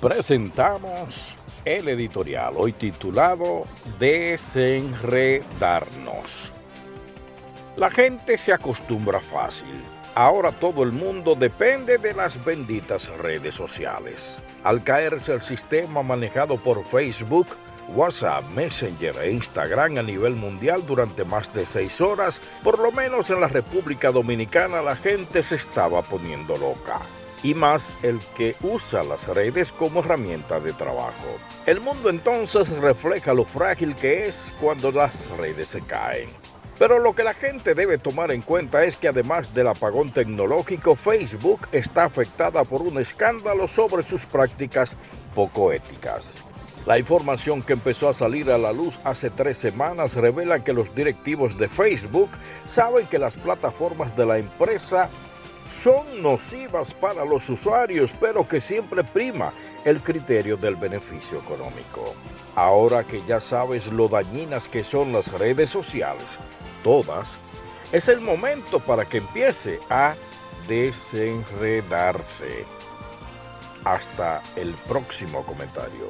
presentamos el editorial, hoy titulado Desenredarnos. La gente se acostumbra fácil. Ahora todo el mundo depende de las benditas redes sociales. Al caerse el sistema manejado por Facebook, WhatsApp, Messenger e Instagram a nivel mundial durante más de seis horas, por lo menos en la República Dominicana la gente se estaba poniendo loca y más el que usa las redes como herramienta de trabajo. El mundo entonces refleja lo frágil que es cuando las redes se caen. Pero lo que la gente debe tomar en cuenta es que además del apagón tecnológico, Facebook está afectada por un escándalo sobre sus prácticas poco éticas. La información que empezó a salir a la luz hace tres semanas revela que los directivos de Facebook saben que las plataformas de la empresa son nocivas para los usuarios, pero que siempre prima el criterio del beneficio económico. Ahora que ya sabes lo dañinas que son las redes sociales, todas, es el momento para que empiece a desenredarse. Hasta el próximo comentario.